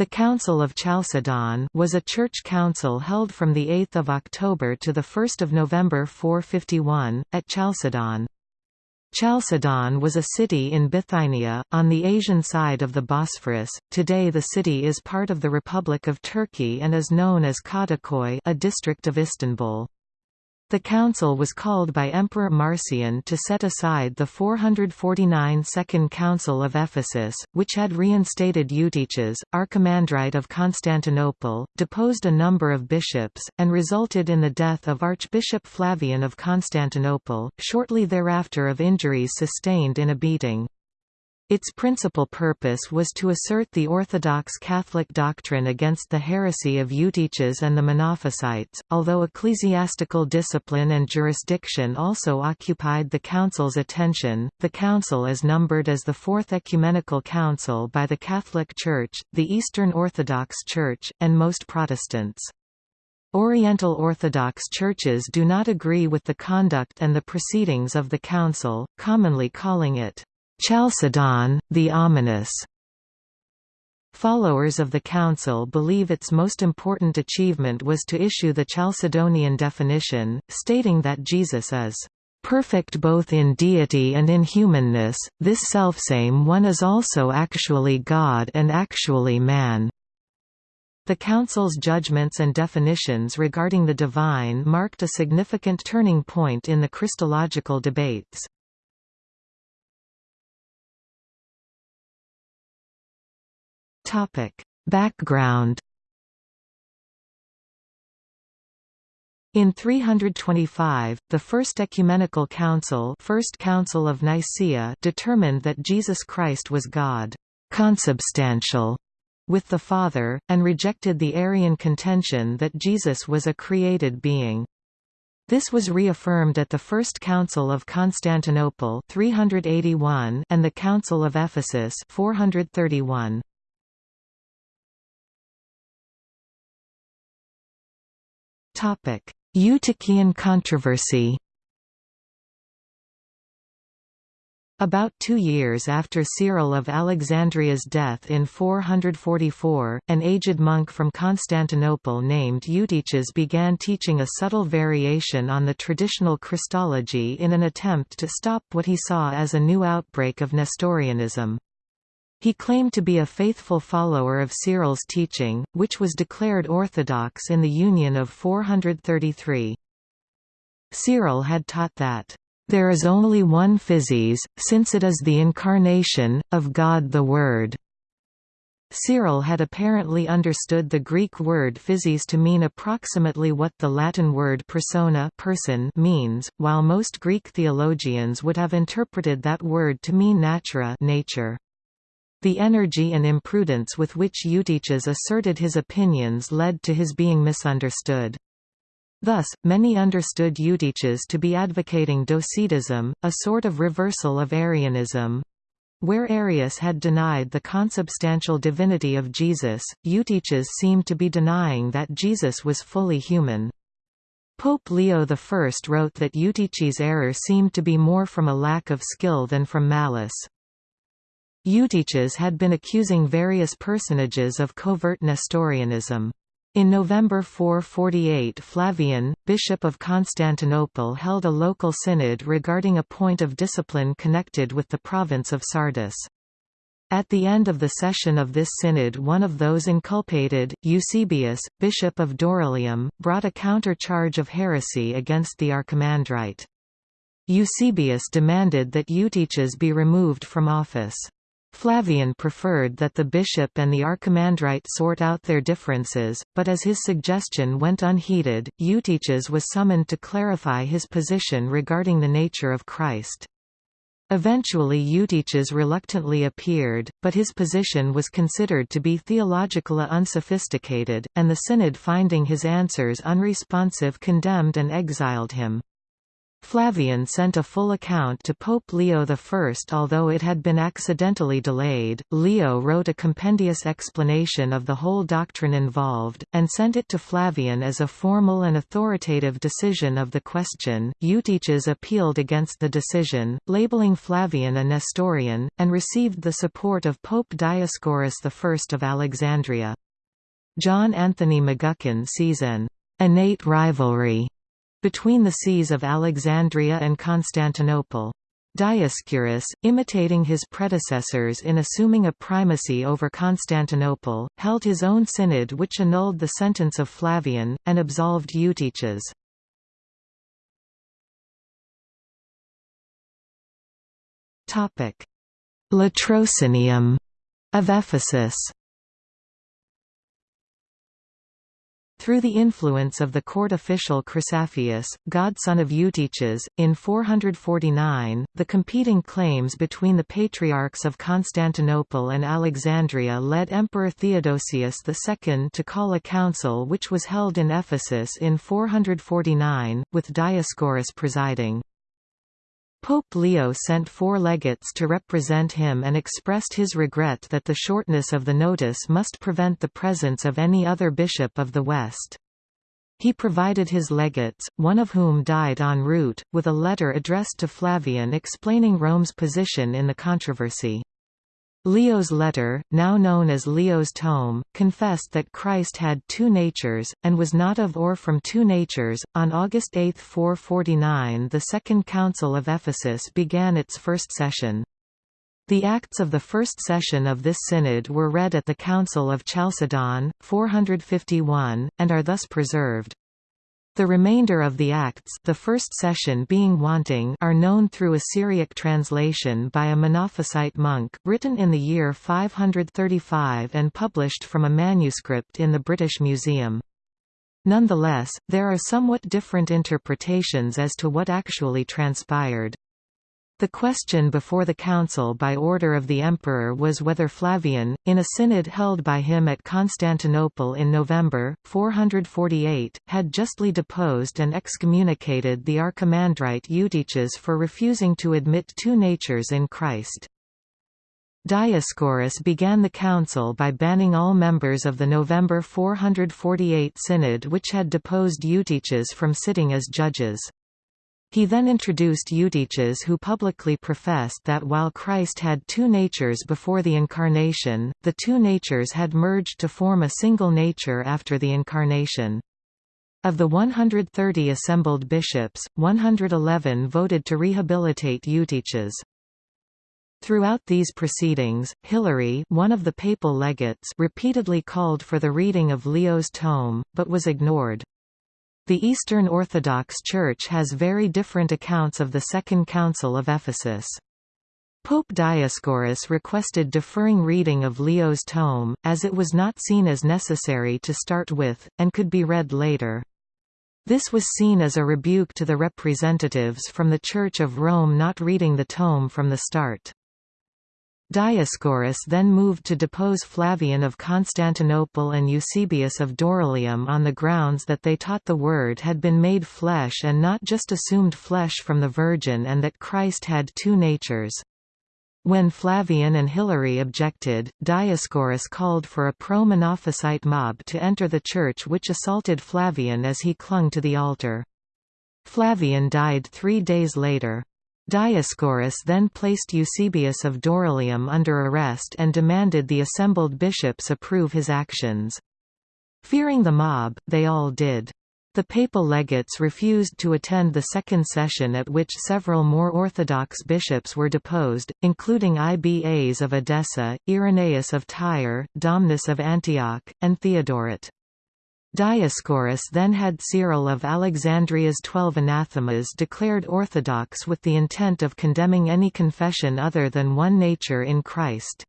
The Council of Chalcedon was a church council held from 8 October to 1 November 451, at Chalcedon. Chalcedon was a city in Bithynia, on the Asian side of the Bosphorus. Today the city is part of the Republic of Turkey and is known as Kadıköy a district of Istanbul. The council was called by Emperor Marcian to set aside the 449 Second Council of Ephesus, which had reinstated Eutyches, archimandrite of Constantinople, deposed a number of bishops, and resulted in the death of Archbishop Flavian of Constantinople, shortly thereafter of injuries sustained in a beating. Its principal purpose was to assert the Orthodox Catholic doctrine against the heresy of Eutyches and the Monophysites, although ecclesiastical discipline and jurisdiction also occupied the Council's attention. The Council is numbered as the Fourth Ecumenical Council by the Catholic Church, the Eastern Orthodox Church, and most Protestants. Oriental Orthodox churches do not agree with the conduct and the proceedings of the Council, commonly calling it Chalcedon, the ominous. Followers of the Council believe its most important achievement was to issue the Chalcedonian definition, stating that Jesus is perfect both in deity and in humanness, this selfsame one is also actually God and actually man. The Council's judgments and definitions regarding the divine marked a significant turning point in the Christological debates. Topic: Background In 325, the First Ecumenical Council, First Council of Nicaea determined that Jesus Christ was God, consubstantial with the Father, and rejected the Arian contention that Jesus was a created being. This was reaffirmed at the First Council of Constantinople 381 and the Council of Ephesus 431. Eutychian controversy About two years after Cyril of Alexandria's death in 444, an aged monk from Constantinople named Eutyches began teaching a subtle variation on the traditional Christology in an attempt to stop what he saw as a new outbreak of Nestorianism. He claimed to be a faithful follower of Cyril's teaching, which was declared orthodox in the Union of 433. Cyril had taught that, "...there is only one physis, since it is the incarnation, of God the Word." Cyril had apparently understood the Greek word physis to mean approximately what the Latin word persona person means, while most Greek theologians would have interpreted that word to mean natura nature. The energy and imprudence with which Eutyches asserted his opinions led to his being misunderstood. Thus, many understood Eutyches to be advocating Docetism, a sort of reversal of Arianism. Where Arius had denied the consubstantial divinity of Jesus, Eutyches seemed to be denying that Jesus was fully human. Pope Leo I wrote that Eutyches' error seemed to be more from a lack of skill than from malice. Eutyches had been accusing various personages of covert Nestorianism. In November 448 Flavian, Bishop of Constantinople held a local synod regarding a point of discipline connected with the province of Sardis. At the end of the session of this synod one of those inculpated, Eusebius, bishop of Dorylaeum, brought a counter-charge of heresy against the archimandrite. Eusebius demanded that Eutyches be removed from office. Flavian preferred that the bishop and the archimandrite sort out their differences, but as his suggestion went unheeded, Eutyches was summoned to clarify his position regarding the nature of Christ. Eventually Eutyches reluctantly appeared, but his position was considered to be theologically unsophisticated, and the synod finding his answers unresponsive condemned and exiled him. Flavian sent a full account to Pope Leo I. Although it had been accidentally delayed, Leo wrote a compendious explanation of the whole doctrine involved, and sent it to Flavian as a formal and authoritative decision of the question. Eutyches appealed against the decision, labeling Flavian a Nestorian, and received the support of Pope Dioscorus I of Alexandria. John Anthony McGuckin sees an innate rivalry between the sees of Alexandria and Constantinople. Dioscurus, imitating his predecessors in assuming a primacy over Constantinople, held his own synod which annulled the sentence of Flavian, and absolved Eutyches. Latrocinium of Ephesus Through the influence of the court official Chrysaphius, godson of Eutyches, in 449, the competing claims between the patriarchs of Constantinople and Alexandria led Emperor Theodosius II to call a council which was held in Ephesus in 449, with Dioscorus presiding. Pope Leo sent four legates to represent him and expressed his regret that the shortness of the notice must prevent the presence of any other bishop of the West. He provided his legates, one of whom died en route, with a letter addressed to Flavian explaining Rome's position in the controversy. Leo's letter, now known as Leo's tome, confessed that Christ had two natures, and was not of or from two natures. On August 8, 449, the Second Council of Ephesus began its first session. The acts of the first session of this synod were read at the Council of Chalcedon, 451, and are thus preserved. The remainder of the acts the first session being wanting are known through a Syriac translation by a Monophysite monk, written in the year 535 and published from a manuscript in the British Museum. Nonetheless, there are somewhat different interpretations as to what actually transpired. The question before the council by order of the emperor was whether Flavian, in a synod held by him at Constantinople in November, 448, had justly deposed and excommunicated the archimandrite Eutyches for refusing to admit two natures in Christ. Dioscorus began the council by banning all members of the November 448 synod which had deposed Eutyches from sitting as judges. He then introduced Eutyches who publicly professed that while Christ had two natures before the Incarnation, the two natures had merged to form a single nature after the Incarnation. Of the 130 assembled bishops, 111 voted to rehabilitate Eutyches. Throughout these proceedings, Hilary one of the papal legates repeatedly called for the reading of Leo's tome, but was ignored. The Eastern Orthodox Church has very different accounts of the Second Council of Ephesus. Pope Dioscorus requested deferring reading of Leo's tome, as it was not seen as necessary to start with, and could be read later. This was seen as a rebuke to the representatives from the Church of Rome not reading the tome from the start. Dioscorus then moved to depose Flavian of Constantinople and Eusebius of Dorylaeum on the grounds that they taught the Word had been made flesh and not just assumed flesh from the Virgin and that Christ had two natures. When Flavian and Hilary objected, Dioscorus called for a pro-Monophysite mob to enter the church which assaulted Flavian as he clung to the altar. Flavian died three days later. Dioscorus then placed Eusebius of Dorylaeum under arrest and demanded the assembled bishops approve his actions. Fearing the mob, they all did. The papal legates refused to attend the second session at which several more orthodox bishops were deposed, including Ibas of Edessa, Irenaeus of Tyre, Domnus of Antioch, and Theodoret. Dioscorus then had Cyril of Alexandria's twelve anathemas declared orthodox with the intent of condemning any confession other than one nature in Christ.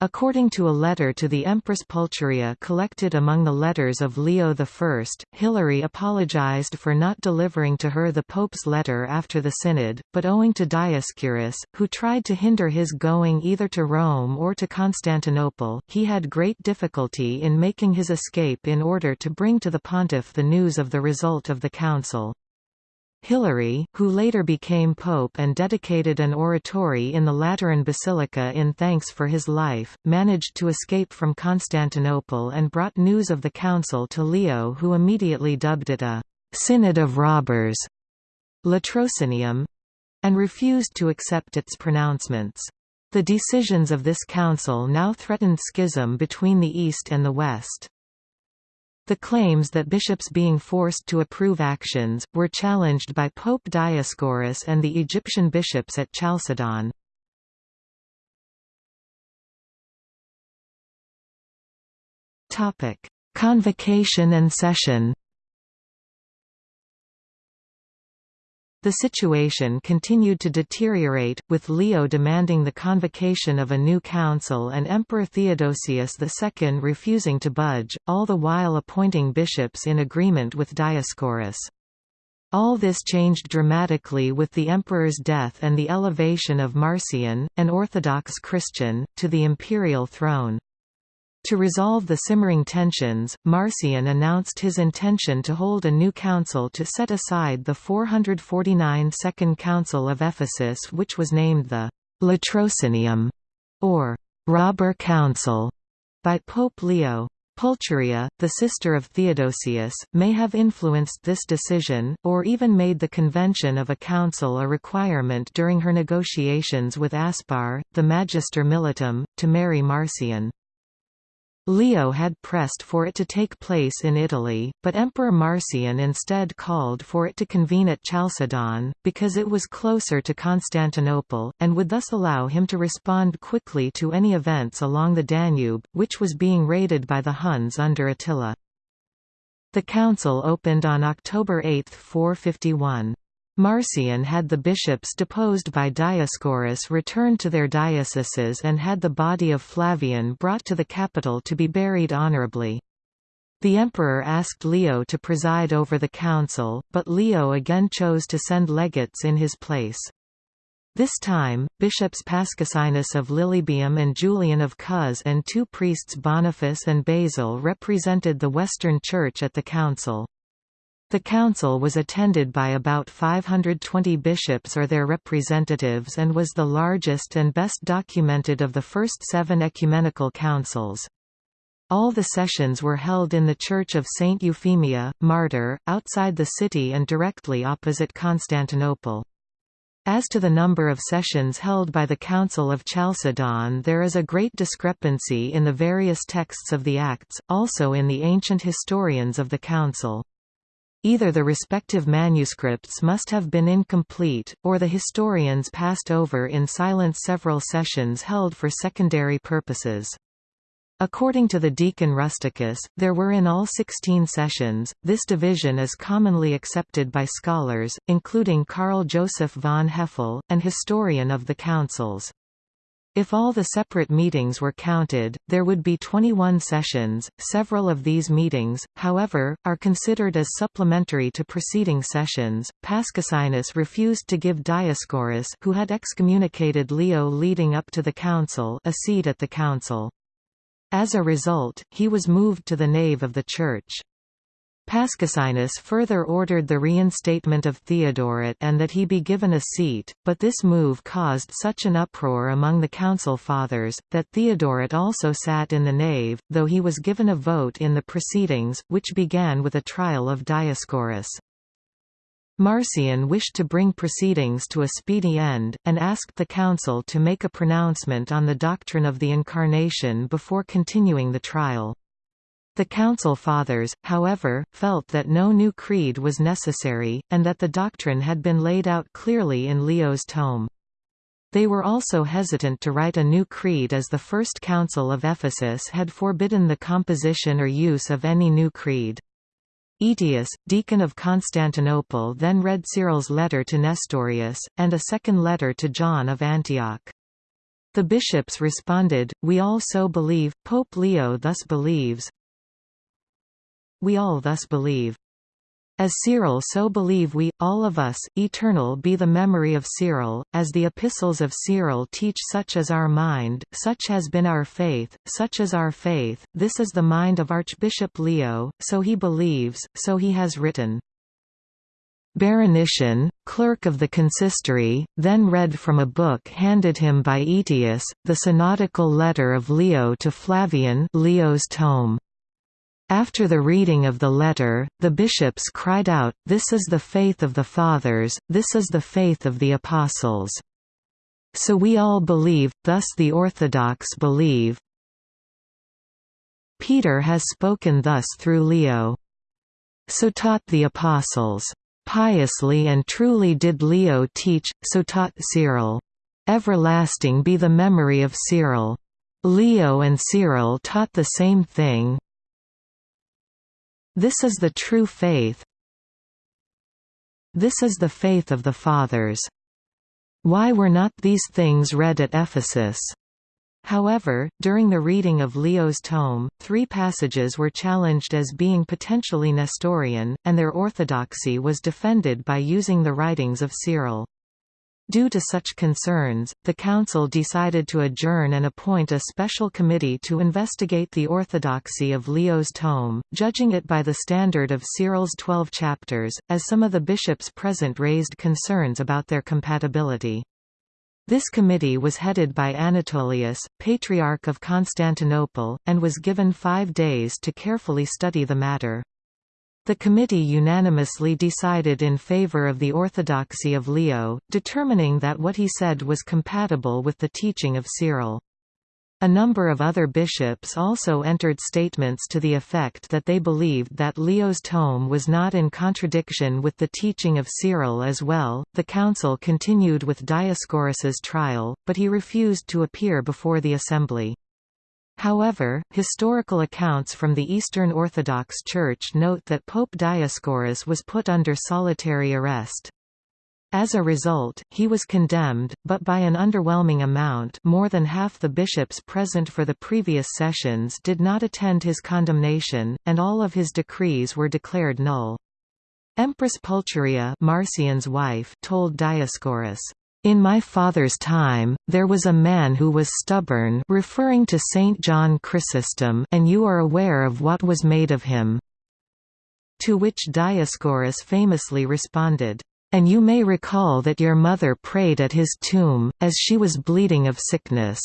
According to a letter to the Empress Pulcheria collected among the letters of Leo I, Hilary apologized for not delivering to her the Pope's letter after the Synod, but owing to Dioscurus, who tried to hinder his going either to Rome or to Constantinople, he had great difficulty in making his escape in order to bring to the pontiff the news of the result of the council. Hilary, who later became pope and dedicated an oratory in the Lateran Basilica in thanks for his life, managed to escape from Constantinople and brought news of the council to Leo who immediately dubbed it a «synod of robbers» latrocinium, and refused to accept its pronouncements. The decisions of this council now threatened schism between the East and the West. The claims that bishops being forced to approve actions, were challenged by Pope Dioscorus and the Egyptian bishops at Chalcedon. Convocation and session The situation continued to deteriorate, with Leo demanding the convocation of a new council and Emperor Theodosius II refusing to budge, all the while appointing bishops in agreement with Dioscorus. All this changed dramatically with the emperor's death and the elevation of Marcian, an Orthodox Christian, to the imperial throne. To resolve the simmering tensions, Marcian announced his intention to hold a new council to set aside the 449 Second Council of Ephesus which was named the Latrocinium, or Robber Council, by Pope Leo. Pulcheria, the sister of Theodosius, may have influenced this decision, or even made the convention of a council a requirement during her negotiations with Aspar, the Magister Militum, to marry Marcian. Leo had pressed for it to take place in Italy, but Emperor Marcian instead called for it to convene at Chalcedon, because it was closer to Constantinople, and would thus allow him to respond quickly to any events along the Danube, which was being raided by the Huns under Attila. The council opened on October 8, 451. Marcian had the bishops deposed by Dioscorus returned to their dioceses and had the body of Flavian brought to the capital to be buried honorably. The emperor asked Leo to preside over the council, but Leo again chose to send legates in his place. This time, bishops Paschasianus of Lilybaeum and Julian of Cos and two priests Boniface and Basil represented the Western Church at the council. The council was attended by about 520 bishops or their representatives and was the largest and best documented of the first seven ecumenical councils. All the sessions were held in the Church of Saint Euphemia, Martyr, outside the city and directly opposite Constantinople. As to the number of sessions held by the Council of Chalcedon there is a great discrepancy in the various texts of the Acts, also in the ancient historians of the Council. Either the respective manuscripts must have been incomplete, or the historians passed over in silence several sessions held for secondary purposes. According to the Deacon Rusticus, there were in all 16 sessions. This division is commonly accepted by scholars, including Karl Joseph von Hefele, an historian of the councils. If all the separate meetings were counted, there would be 21 sessions. Several of these meetings, however, are considered as supplementary to preceding sessions. Paschasianus refused to give Dioscorus, who had excommunicated Leo leading up to the council, a seat at the council. As a result, he was moved to the nave of the church. Paschasianus further ordered the reinstatement of Theodoret and that he be given a seat, but this move caused such an uproar among the council fathers, that Theodoret also sat in the nave, though he was given a vote in the proceedings, which began with a trial of Dioscorus. Marcian wished to bring proceedings to a speedy end, and asked the council to make a pronouncement on the doctrine of the Incarnation before continuing the trial. The Council Fathers, however, felt that no new creed was necessary, and that the doctrine had been laid out clearly in Leo's tome. They were also hesitant to write a new creed as the First Council of Ephesus had forbidden the composition or use of any new creed. Aetius, deacon of Constantinople then read Cyril's letter to Nestorius, and a second letter to John of Antioch. The bishops responded, We all so believe, Pope Leo thus believes, we all thus believe. As Cyril so believe we, all of us, eternal be the memory of Cyril, as the epistles of Cyril teach such as our mind, such has been our faith, such is our faith, this is the mind of Archbishop Leo, so he believes, so he has written. Beronician, clerk of the consistory, then read from a book handed him by Aetius, the synodical letter of Leo to Flavian Leo's tome. After the reading of the letter, the bishops cried out, This is the faith of the Fathers, this is the faith of the Apostles. So we all believe, thus the Orthodox believe. Peter has spoken thus through Leo. So taught the Apostles. Piously and truly did Leo teach, so taught Cyril. Everlasting be the memory of Cyril. Leo and Cyril taught the same thing. This is the true faith. This is the faith of the Fathers. Why were not these things read at Ephesus? However, during the reading of Leo's tome, three passages were challenged as being potentially Nestorian, and their orthodoxy was defended by using the writings of Cyril. Due to such concerns, the Council decided to adjourn and appoint a special committee to investigate the orthodoxy of Leo's tome, judging it by the standard of Cyril's twelve chapters, as some of the bishops present raised concerns about their compatibility. This committee was headed by Anatolius, Patriarch of Constantinople, and was given five days to carefully study the matter. The committee unanimously decided in favor of the orthodoxy of Leo, determining that what he said was compatible with the teaching of Cyril. A number of other bishops also entered statements to the effect that they believed that Leo's tome was not in contradiction with the teaching of Cyril as well. The council continued with Dioscorus's trial, but he refused to appear before the assembly. However, historical accounts from the Eastern Orthodox Church note that Pope Dioscorus was put under solitary arrest. As a result, he was condemned, but by an underwhelming amount more than half the bishops present for the previous sessions did not attend his condemnation, and all of his decrees were declared null. Empress Pulcheria Marcian's wife told Dioscorus, in my father's time, there was a man who was stubborn referring to Saint John Chrysostom and you are aware of what was made of him." To which Dioscorus famously responded, and you may recall that your mother prayed at his tomb, as she was bleeding of sickness."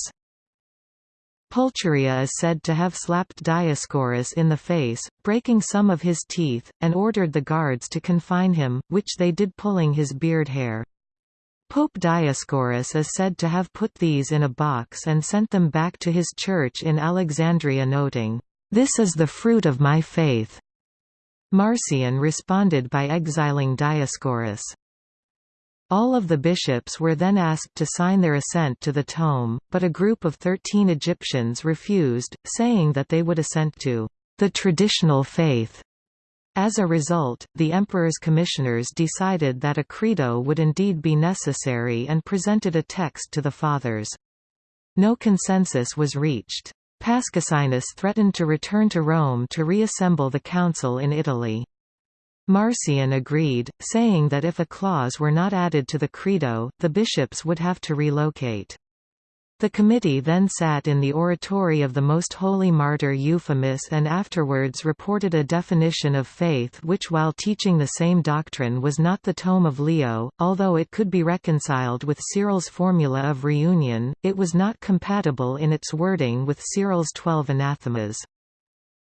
Pulcheria is said to have slapped Dioscorus in the face, breaking some of his teeth, and ordered the guards to confine him, which they did pulling his beard hair. Pope Dioscorus is said to have put these in a box and sent them back to his church in Alexandria noting, "'This is the fruit of my faith. Marcian responded by exiling Dioscorus. All of the bishops were then asked to sign their assent to the tome, but a group of thirteen Egyptians refused, saying that they would assent to the traditional faith. As a result, the emperor's commissioners decided that a credo would indeed be necessary and presented a text to the fathers. No consensus was reached. Pascasinus threatened to return to Rome to reassemble the council in Italy. Marcian agreed, saying that if a clause were not added to the Credo, the bishops would have to relocate. The committee then sat in the oratory of the Most Holy Martyr Euphemus and afterwards reported a definition of faith which while teaching the same doctrine was not the tome of Leo, although it could be reconciled with Cyril's formula of reunion, it was not compatible in its wording with Cyril's twelve anathemas.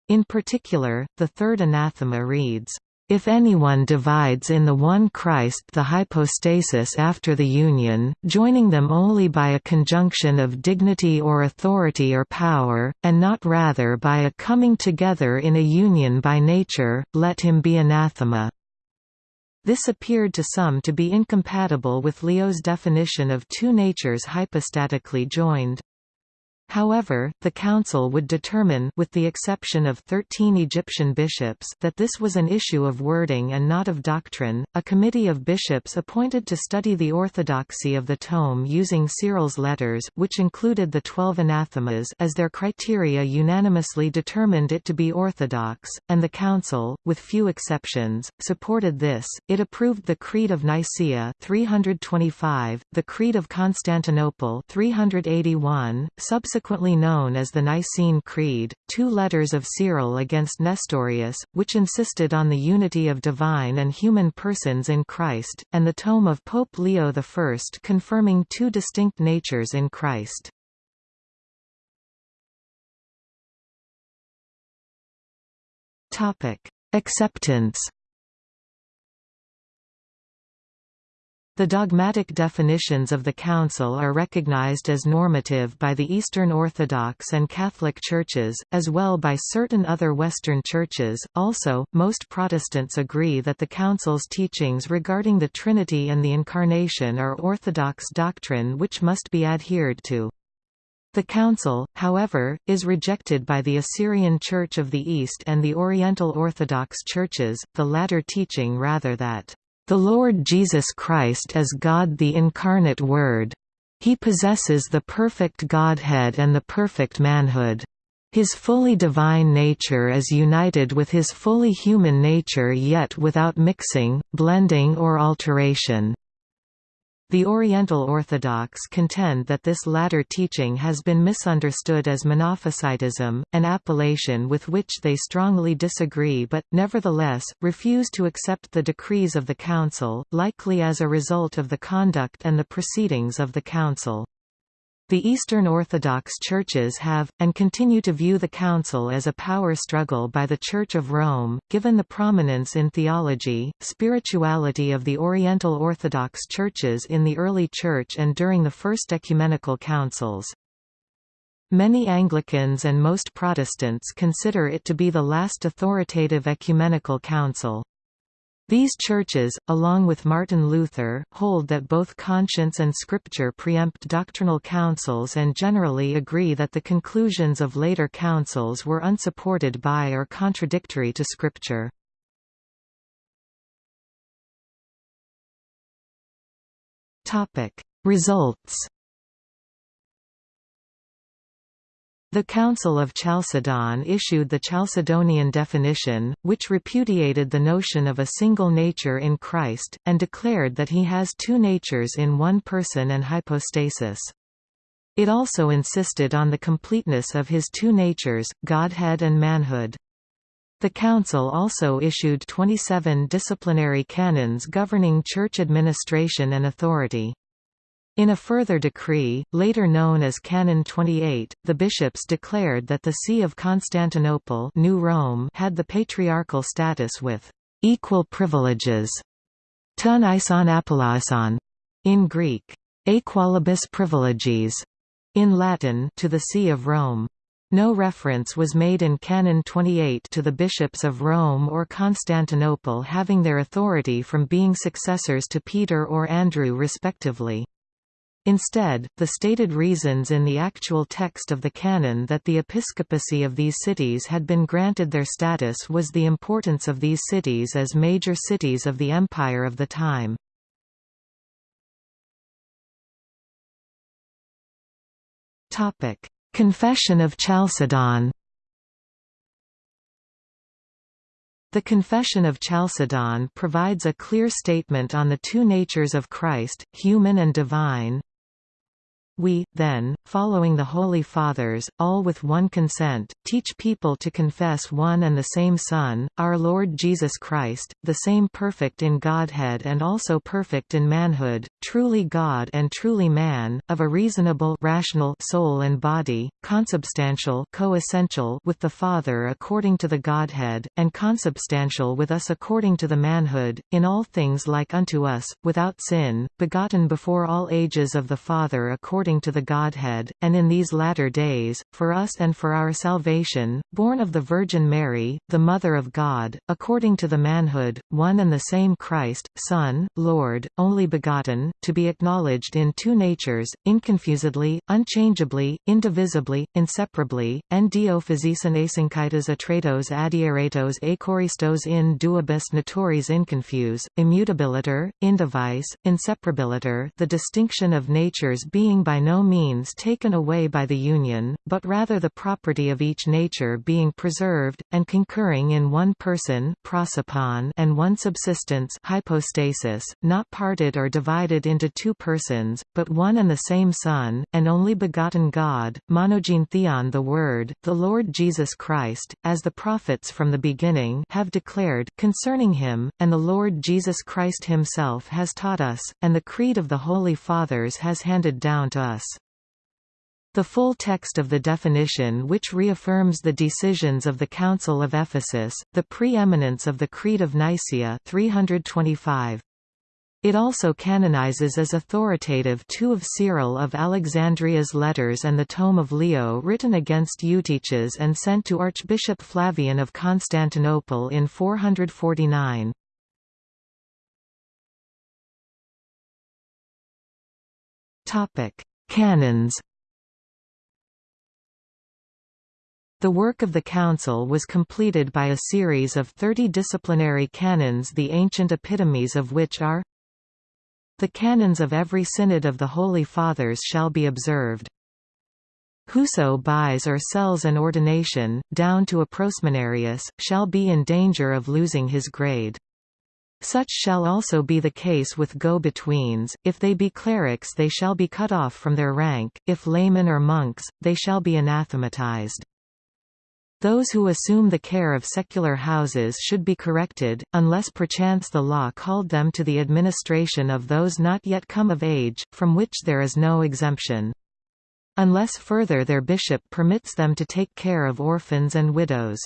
In particular, the third anathema reads, if anyone divides in the one Christ the hypostasis after the union, joining them only by a conjunction of dignity or authority or power, and not rather by a coming together in a union by nature, let him be anathema. This appeared to some to be incompatible with Leo's definition of two natures hypostatically joined. However, the council would determine with the exception of 13 Egyptian bishops that this was an issue of wording and not of doctrine. A committee of bishops appointed to study the orthodoxy of the tome using Cyril's letters, which included the 12 anathemas as their criteria unanimously determined it to be orthodox, and the council, with few exceptions, supported this. It approved the Creed of Nicaea 325, the Creed of Constantinople 381, subsequent subsequently known as the Nicene Creed, two letters of Cyril against Nestorius, which insisted on the unity of divine and human persons in Christ, and the tome of Pope Leo I confirming two distinct natures in Christ. Acceptance The dogmatic definitions of the Council are recognized as normative by the Eastern Orthodox and Catholic churches, as well by certain other Western churches. Also, most Protestants agree that the Council's teachings regarding the Trinity and the Incarnation are Orthodox doctrine which must be adhered to. The Council, however, is rejected by the Assyrian Church of the East and the Oriental Orthodox churches, the latter teaching rather that the Lord Jesus Christ is God the incarnate Word. He possesses the perfect Godhead and the perfect manhood. His fully divine nature is united with his fully human nature yet without mixing, blending or alteration. The Oriental Orthodox contend that this latter teaching has been misunderstood as Monophysitism, an appellation with which they strongly disagree but, nevertheless, refuse to accept the decrees of the Council, likely as a result of the conduct and the proceedings of the Council. The Eastern Orthodox churches have, and continue to view the Council as a power struggle by the Church of Rome, given the prominence in theology, spirituality of the Oriental Orthodox churches in the early Church and during the First Ecumenical Councils. Many Anglicans and most Protestants consider it to be the last authoritative ecumenical council. These churches, along with Martin Luther, hold that both conscience and scripture preempt doctrinal councils and generally agree that the conclusions of later councils were unsupported by or contradictory to scripture. Results The Council of Chalcedon issued the Chalcedonian definition, which repudiated the notion of a single nature in Christ, and declared that he has two natures in one person and hypostasis. It also insisted on the completeness of his two natures, Godhead and manhood. The Council also issued 27 disciplinary canons governing church administration and authority. In a further decree, later known as Canon 28, the bishops declared that the See of Constantinople New Rome had the patriarchal status with «equal privileges» ton ison apolaison, in Greek, aequalibus privileges, in Latin to the See of Rome. No reference was made in Canon 28 to the bishops of Rome or Constantinople having their authority from being successors to Peter or Andrew respectively. Instead, the stated reasons in the actual text of the canon that the episcopacy of these cities had been granted their status was the importance of these cities as major cities of the empire of the time. Confession of Chalcedon The Confession of Chalcedon provides a clear statement on the two natures of Christ, human and divine, we, then, following the Holy Fathers, all with one consent, teach people to confess one and the same Son, our Lord Jesus Christ, the same perfect in Godhead and also perfect in manhood, truly God and truly man, of a reasonable rational soul and body, consubstantial co-essential with the Father according to the Godhead, and consubstantial with us according to the manhood, in all things like unto us, without sin, begotten before all ages of the Father according according to the Godhead, and in these latter days, for us and for our salvation, born of the Virgin Mary, the Mother of God, according to the manhood, one and the same Christ, Son, Lord, only begotten, to be acknowledged in two natures, inconfusedly, unchangeably, indivisibly, inseparably, en dio physison asynchitas atratos adieratos achoristos in duibus naturis inconfuse, immutabiliter, indivice, inseparabiliter the distinction of natures being by by no means taken away by the union, but rather the property of each nature being preserved, and concurring in one person and one subsistence hypostasis, not parted or divided into two persons, but one and the same Son, and only begotten God, monogene theon the Word, the Lord Jesus Christ, as the prophets from the beginning have declared concerning him, and the Lord Jesus Christ himself has taught us, and the Creed of the Holy Fathers has handed down to us. The full text of the definition which reaffirms the decisions of the Council of Ephesus, the preeminence of the Creed of Nicaea 325. It also canonizes as authoritative two of Cyril of Alexandria's letters and the tome of Leo written against Eutyches and sent to Archbishop Flavian of Constantinople in 449. Canons The work of the Council was completed by a series of thirty disciplinary canons the ancient epitomes of which are the canons of every synod of the Holy Fathers shall be observed. Whoso buys or sells an ordination, down to a prosmenarius, shall be in danger of losing his grade. Such shall also be the case with go-betweens, if they be clerics they shall be cut off from their rank, if laymen or monks, they shall be anathematized. Those who assume the care of secular houses should be corrected, unless perchance the law called them to the administration of those not yet come of age, from which there is no exemption. Unless further their bishop permits them to take care of orphans and widows.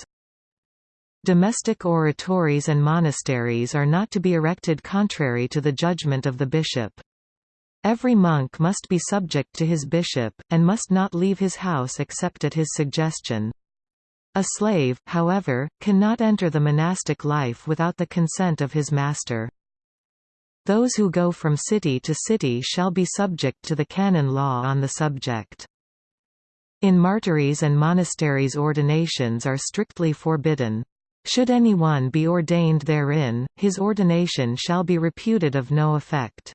Domestic oratories and monasteries are not to be erected contrary to the judgment of the bishop. Every monk must be subject to his bishop, and must not leave his house except at his suggestion. A slave, however, cannot enter the monastic life without the consent of his master. Those who go from city to city shall be subject to the canon law on the subject. In martyries and monasteries ordinations are strictly forbidden. Should any one be ordained therein, his ordination shall be reputed of no effect.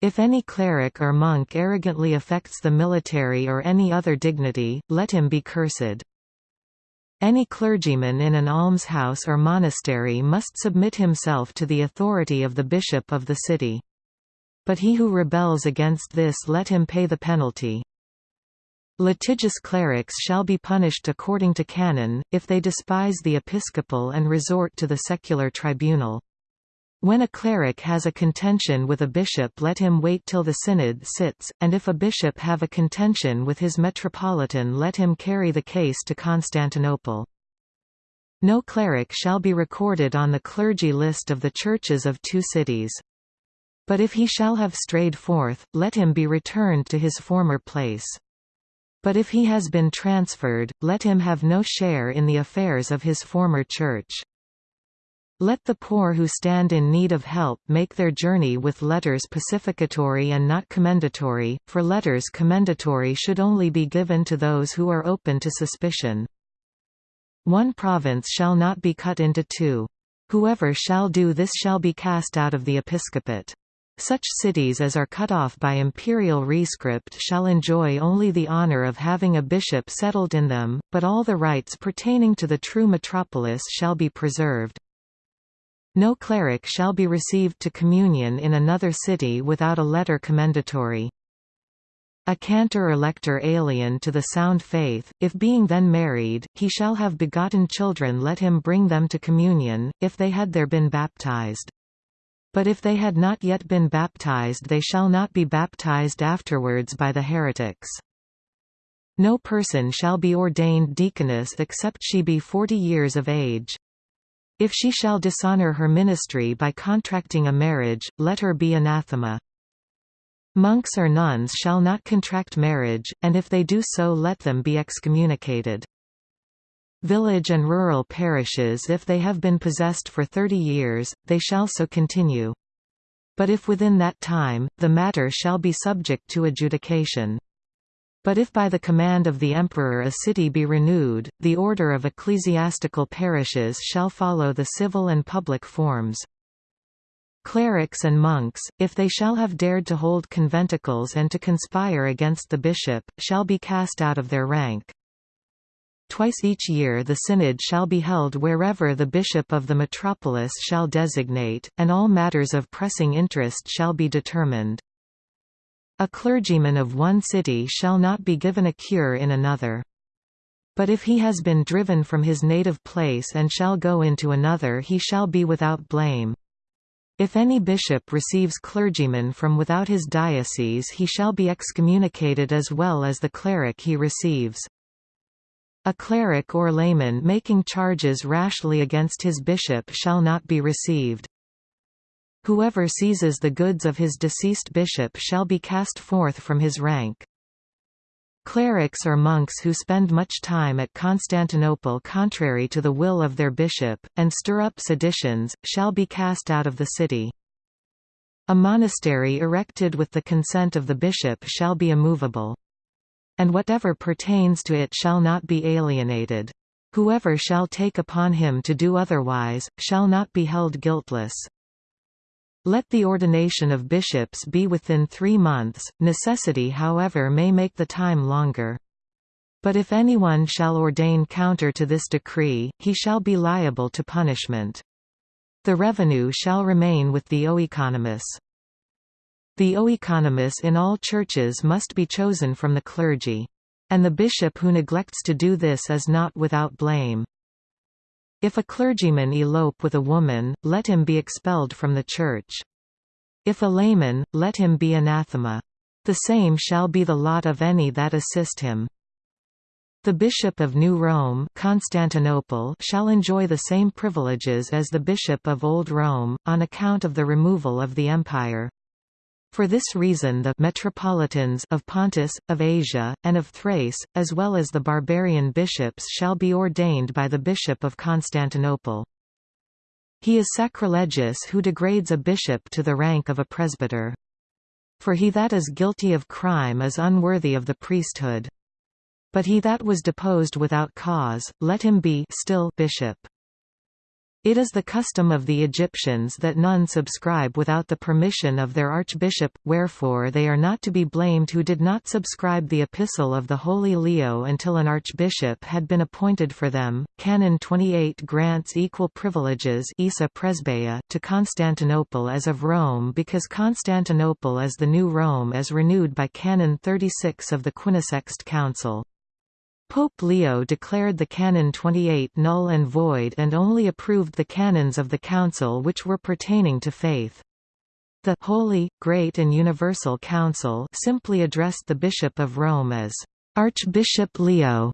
If any cleric or monk arrogantly affects the military or any other dignity, let him be cursed. Any clergyman in an almshouse or monastery must submit himself to the authority of the bishop of the city. But he who rebels against this let him pay the penalty. Litigious clerics shall be punished according to canon, if they despise the episcopal and resort to the secular tribunal. When a cleric has a contention with a bishop let him wait till the synod sits, and if a bishop have a contention with his metropolitan let him carry the case to Constantinople. No cleric shall be recorded on the clergy list of the churches of two cities. But if he shall have strayed forth, let him be returned to his former place. But if he has been transferred, let him have no share in the affairs of his former church. Let the poor who stand in need of help make their journey with letters pacificatory and not commendatory, for letters commendatory should only be given to those who are open to suspicion. One province shall not be cut into two. Whoever shall do this shall be cast out of the episcopate. Such cities as are cut off by imperial rescript shall enjoy only the honour of having a bishop settled in them, but all the rights pertaining to the true metropolis shall be preserved. No cleric shall be received to communion in another city without a letter commendatory. A cantor or lector alien to the sound faith, if being then married, he shall have begotten children let him bring them to communion, if they had there been baptized. But if they had not yet been baptized they shall not be baptized afterwards by the heretics. No person shall be ordained deaconess except she be forty years of age. If she shall dishonor her ministry by contracting a marriage, let her be anathema. Monks or nuns shall not contract marriage, and if they do so let them be excommunicated. Village and rural parishes if they have been possessed for thirty years, they shall so continue. But if within that time, the matter shall be subject to adjudication. But if by the command of the emperor a city be renewed, the order of ecclesiastical parishes shall follow the civil and public forms. Clerics and monks, if they shall have dared to hold conventicles and to conspire against the bishop, shall be cast out of their rank. Twice each year the synod shall be held wherever the bishop of the metropolis shall designate, and all matters of pressing interest shall be determined. A clergyman of one city shall not be given a cure in another. But if he has been driven from his native place and shall go into another he shall be without blame. If any bishop receives clergymen from without his diocese he shall be excommunicated as well as the cleric he receives. A cleric or layman making charges rashly against his bishop shall not be received. Whoever seizes the goods of his deceased bishop shall be cast forth from his rank. Clerics or monks who spend much time at Constantinople contrary to the will of their bishop, and stir up seditions, shall be cast out of the city. A monastery erected with the consent of the bishop shall be immovable. And whatever pertains to it shall not be alienated. Whoever shall take upon him to do otherwise, shall not be held guiltless. Let the ordination of bishops be within three months, necessity however may make the time longer. But if anyone shall ordain counter to this decree, he shall be liable to punishment. The revenue shall remain with the oeconomus. The oeconomus in all churches must be chosen from the clergy. And the bishop who neglects to do this is not without blame. If a clergyman elope with a woman, let him be expelled from the church. If a layman, let him be anathema. The same shall be the lot of any that assist him. The Bishop of New Rome Constantinople shall enjoy the same privileges as the Bishop of Old Rome, on account of the removal of the empire. For this reason the metropolitans of Pontus, of Asia, and of Thrace, as well as the barbarian bishops shall be ordained by the Bishop of Constantinople. He is sacrilegious who degrades a bishop to the rank of a presbyter. For he that is guilty of crime is unworthy of the priesthood. But he that was deposed without cause, let him be still bishop. It is the custom of the Egyptians that none subscribe without the permission of their archbishop, wherefore they are not to be blamed who did not subscribe the epistle of the Holy Leo until an archbishop had been appointed for them. Canon 28 grants equal privileges to Constantinople as of Rome because Constantinople as the new Rome as renewed by Canon 36 of the Quinisext Council. Pope Leo declared the Canon 28 null and void and only approved the canons of the Council which were pertaining to faith. The Holy, Great and Universal Council simply addressed the Bishop of Rome as Archbishop Leo,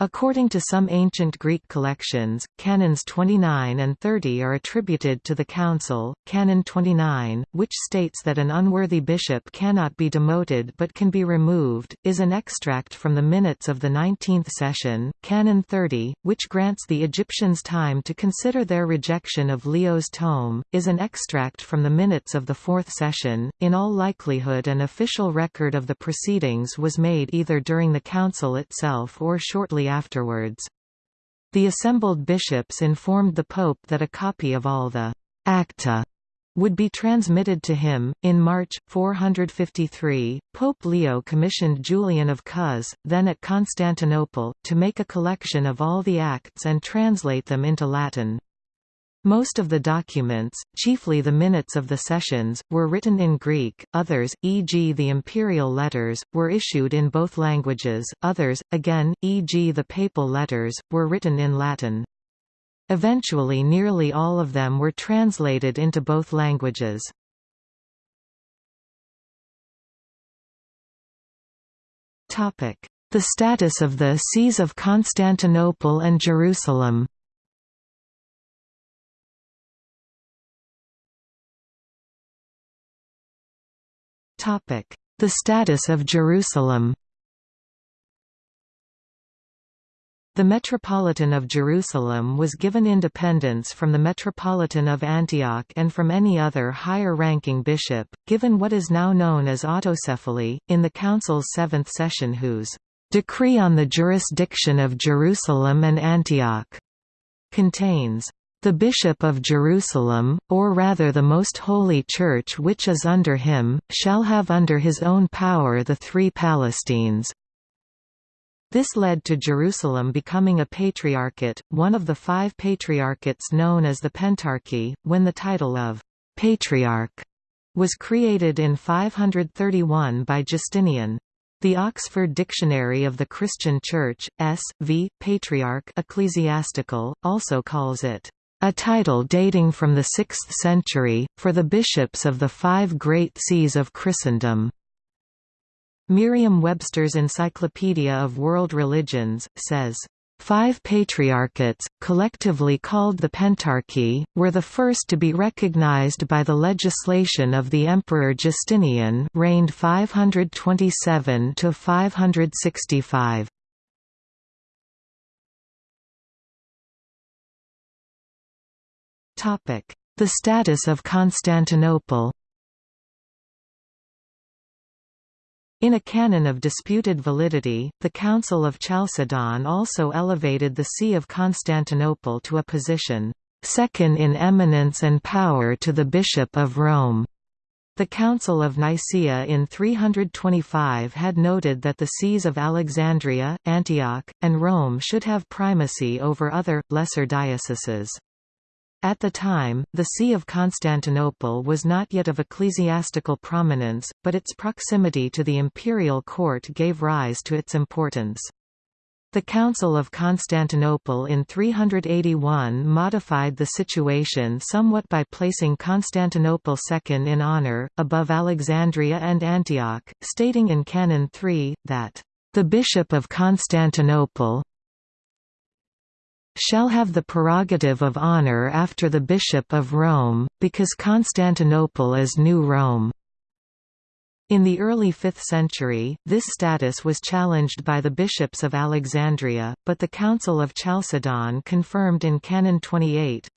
According to some ancient Greek collections, canons 29 and 30 are attributed to the council. Canon 29, which states that an unworthy bishop cannot be demoted but can be removed, is an extract from the minutes of the 19th session. Canon 30, which grants the Egyptians time to consider their rejection of Leo's tome, is an extract from the minutes of the fourth session. In all likelihood, an official record of the proceedings was made either during the council itself or shortly afterwards. The assembled bishops informed the Pope that a copy of all the «acta» would be transmitted to him. In March 453, Pope Leo commissioned Julian of Cos, then at Constantinople, to make a collection of all the acts and translate them into Latin. Most of the documents, chiefly the minutes of the sessions, were written in Greek, others, e.g. the imperial letters, were issued in both languages, others, again, e.g. the papal letters, were written in Latin. Eventually nearly all of them were translated into both languages. The status of the Sees of Constantinople and Jerusalem The status of Jerusalem. The Metropolitan of Jerusalem was given independence from the Metropolitan of Antioch and from any other higher-ranking bishop, given what is now known as autocephaly, in the Council's seventh session whose "...decree on the jurisdiction of Jerusalem and Antioch," contains The Bishop of Jerusalem, or rather the most holy Church which is under him, shall have under his own power the three Palestines. This led to Jerusalem becoming a patriarchate, one of the five patriarchates known as the Pentarchy, when the title of «patriarch» was created in 531 by Justinian. The Oxford Dictionary of the Christian Church, S. v. Patriarch Ecclesiastical, also calls it a title dating from the 6th century, for the bishops of the five great sees of Christendom. Merriam-Webster's Encyclopedia of World Religions, says, Five patriarchates, collectively called the Pentarchy, were the first to be recognized by the legislation of the Emperor Justinian reigned 527–565. The status of Constantinople In a canon of disputed validity, the Council of Chalcedon also elevated the See of Constantinople to a position, second in eminence and power to the Bishop of Rome. The Council of Nicaea in 325 had noted that the sees of Alexandria, Antioch, and Rome should have primacy over other, lesser dioceses. At the time, the See of Constantinople was not yet of ecclesiastical prominence, but its proximity to the imperial court gave rise to its importance. The Council of Constantinople in 381 modified the situation somewhat by placing Constantinople second in honor, above Alexandria and Antioch, stating in Canon 3, that, "...the Bishop of Constantinople, shall have the prerogative of honor after the Bishop of Rome, because Constantinople is New Rome. In the early 5th century, this status was challenged by the bishops of Alexandria, but the Council of Chalcedon confirmed in Canon 28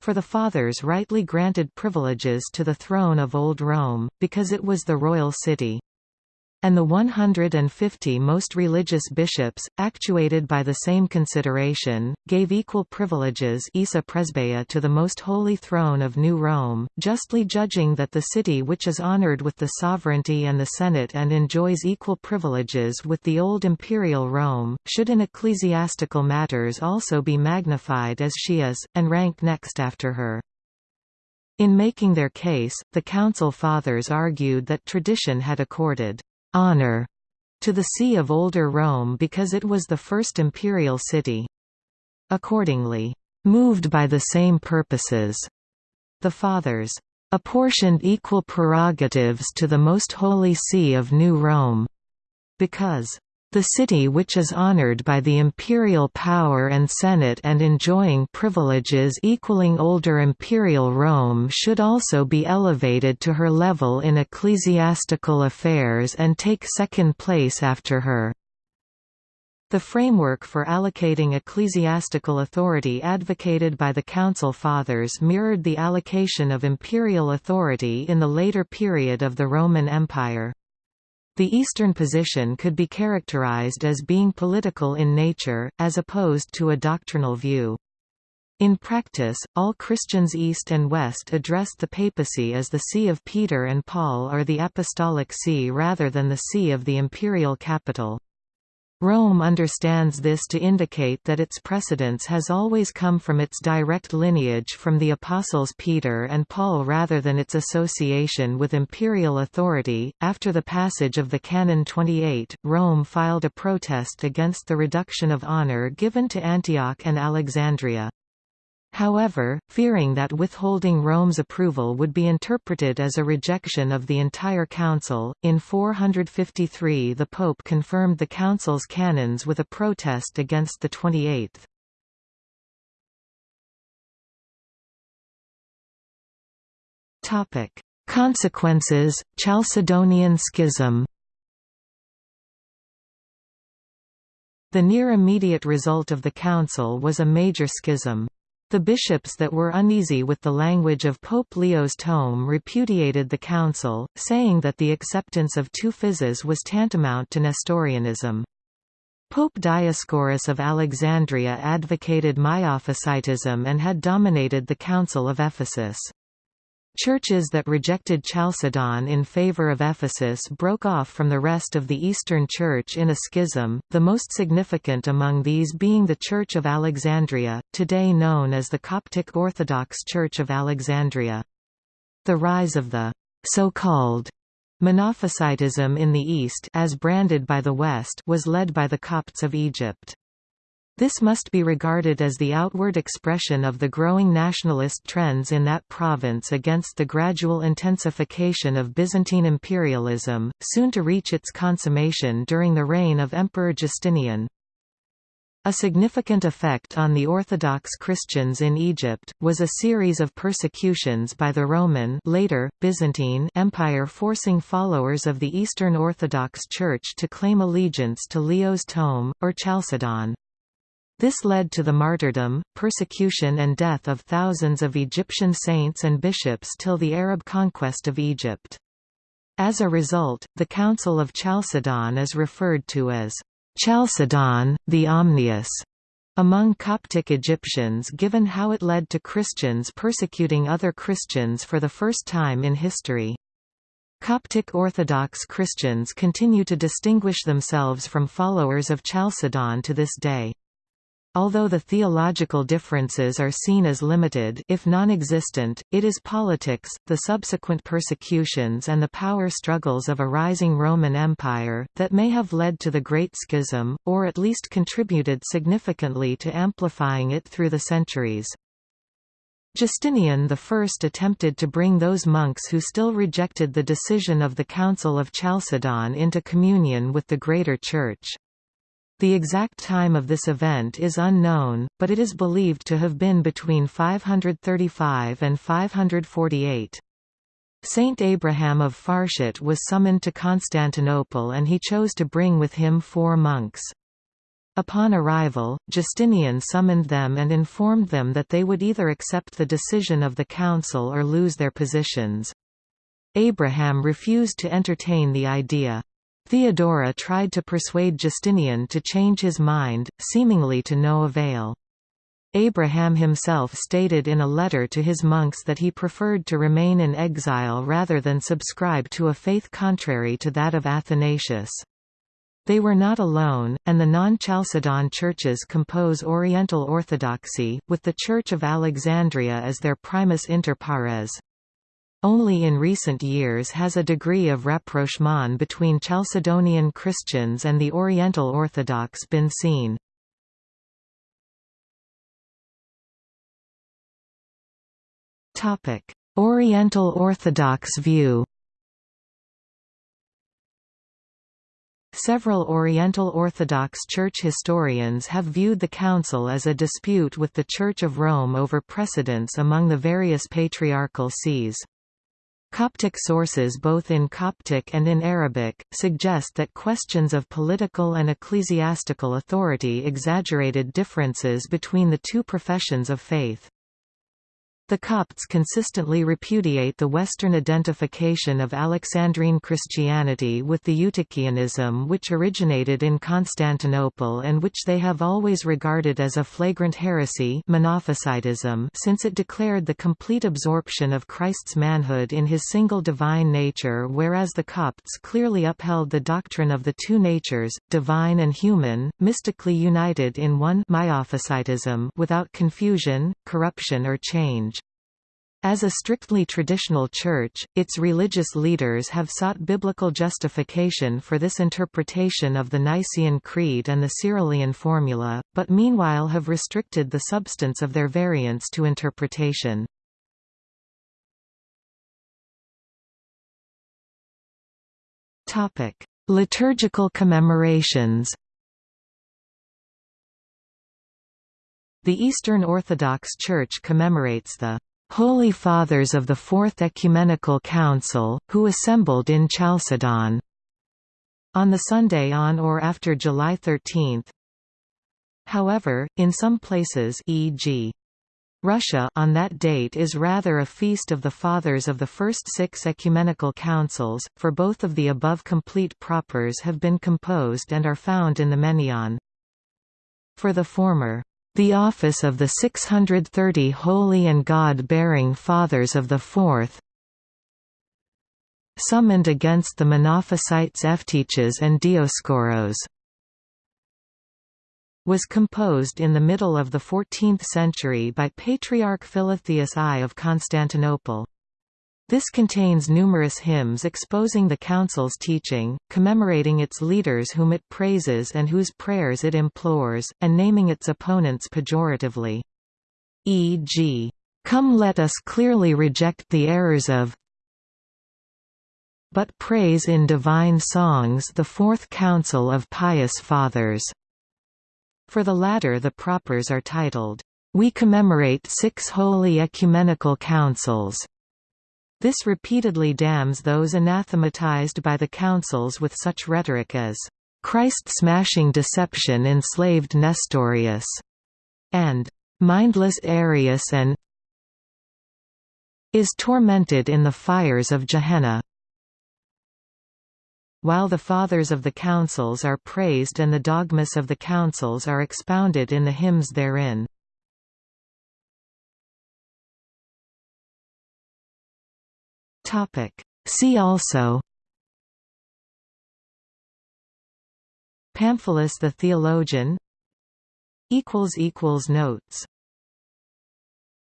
for the Fathers rightly granted privileges to the throne of Old Rome, because it was the royal city and the 150 most religious bishops, actuated by the same consideration, gave equal privileges to the most holy throne of New Rome, justly judging that the city which is honored with the sovereignty and the Senate and enjoys equal privileges with the old imperial Rome, should in ecclesiastical matters also be magnified as she is, and rank next after her. In making their case, the Council Fathers argued that tradition had accorded honor to the See of Older Rome because it was the first imperial city. Accordingly, moved by the same purposes, the Fathers apportioned equal prerogatives to the Most Holy See of New Rome, because the city which is honored by the imperial power and senate and enjoying privileges equaling older imperial Rome should also be elevated to her level in ecclesiastical affairs and take second place after her. The framework for allocating ecclesiastical authority advocated by the Council Fathers mirrored the allocation of imperial authority in the later period of the Roman Empire. The Eastern position could be characterized as being political in nature, as opposed to a doctrinal view. In practice, all Christians East and West addressed the papacy as the See of Peter and Paul or the Apostolic See rather than the See of the imperial capital. Rome understands this to indicate that its precedence has always come from its direct lineage from the apostles Peter and Paul rather than its association with imperial authority. After the passage of the Canon 28, Rome filed a protest against the reduction of honor given to Antioch and Alexandria. However, fearing that withholding Rome's approval would be interpreted as a rejection of the entire council, in 453 the Pope confirmed the council's canons with a protest against the 28th. Consequences, Chalcedonian Schism The near immediate result of the council was a major schism. The bishops that were uneasy with the language of Pope Leo's tome repudiated the council, saying that the acceptance of two physes was tantamount to Nestorianism. Pope Dioscorus of Alexandria advocated Miaphysitism and had dominated the Council of Ephesus. Churches that rejected Chalcedon in favor of Ephesus broke off from the rest of the Eastern Church in a schism, the most significant among these being the Church of Alexandria, today known as the Coptic Orthodox Church of Alexandria. The rise of the so-called Monophysitism in the East as branded by the West was led by the Copts of Egypt. This must be regarded as the outward expression of the growing nationalist trends in that province against the gradual intensification of Byzantine imperialism, soon to reach its consummation during the reign of Emperor Justinian. A significant effect on the Orthodox Christians in Egypt, was a series of persecutions by the Roman later, Byzantine Empire forcing followers of the Eastern Orthodox Church to claim allegiance to Leo's tome, or Chalcedon. This led to the martyrdom, persecution and death of thousands of Egyptian saints and bishops till the Arab conquest of Egypt. As a result, the Council of Chalcedon is referred to as Chalcedon, the Omnius, among Coptic Egyptians given how it led to Christians persecuting other Christians for the first time in history. Coptic Orthodox Christians continue to distinguish themselves from followers of Chalcedon to this day. Although the theological differences are seen as limited if non-existent, it is politics, the subsequent persecutions and the power struggles of a rising Roman Empire, that may have led to the Great Schism, or at least contributed significantly to amplifying it through the centuries. Justinian I attempted to bring those monks who still rejected the decision of the Council of Chalcedon into communion with the Greater Church. The exact time of this event is unknown, but it is believed to have been between 535 and 548. Saint Abraham of Farshut was summoned to Constantinople and he chose to bring with him four monks. Upon arrival, Justinian summoned them and informed them that they would either accept the decision of the council or lose their positions. Abraham refused to entertain the idea. Theodora tried to persuade Justinian to change his mind, seemingly to no avail. Abraham himself stated in a letter to his monks that he preferred to remain in exile rather than subscribe to a faith contrary to that of Athanasius. They were not alone, and the non-Chalcedon churches compose Oriental Orthodoxy, with the Church of Alexandria as their primus inter pares. Only in recent years has a degree of rapprochement between Chalcedonian Christians and the Oriental Orthodox been seen. Oriental Orthodox view Several Oriental Orthodox Church historians have viewed the Council as a dispute with the Church of Rome over precedence among the various patriarchal sees. Coptic sources both in Coptic and in Arabic, suggest that questions of political and ecclesiastical authority exaggerated differences between the two professions of faith. The Copts consistently repudiate the Western identification of Alexandrine Christianity with the Eutychianism which originated in Constantinople and which they have always regarded as a flagrant heresy Monophysitism since it declared the complete absorption of Christ's manhood in his single divine nature whereas the Copts clearly upheld the doctrine of the two natures, divine and human, mystically united in one without confusion, corruption or change. As a strictly traditional church, its religious leaders have sought biblical justification for this interpretation of the Nicene Creed and the Cyrillian formula, but meanwhile have restricted the substance of their variants to interpretation. Liturgical commemorations The Eastern Orthodox Church commemorates the Holy Fathers of the Fourth Ecumenical Council, who assembled in Chalcedon on the Sunday on or after July 13. However, in some places e.g. Russia on that date is rather a feast of the fathers of the first six ecumenical councils, for both of the above complete propers have been composed and are found in the Menaion. For the former, the office of the 630 holy and God-bearing Fathers of the Fourth summoned against the Monophysites Evtiches and Dioscoros was composed in the middle of the 14th century by Patriarch Philotheus I of Constantinople. This contains numerous hymns exposing the Council's teaching, commemorating its leaders whom it praises and whose prayers it implores, and naming its opponents pejoratively. E.g., "'Come let us clearly reject the errors of but praise in divine songs the Fourth Council of Pious Fathers' For the latter the propers are titled, "'We commemorate six holy ecumenical councils' This repeatedly damns those anathematized by the councils with such rhetoric as, "'Christ-smashing deception enslaved Nestorius' and "'mindless Arius and is tormented in the fires of Gehenna' while the Fathers of the Councils are praised and the dogmas of the Councils are expounded in the hymns therein. See also Pamphilus the theologian Notes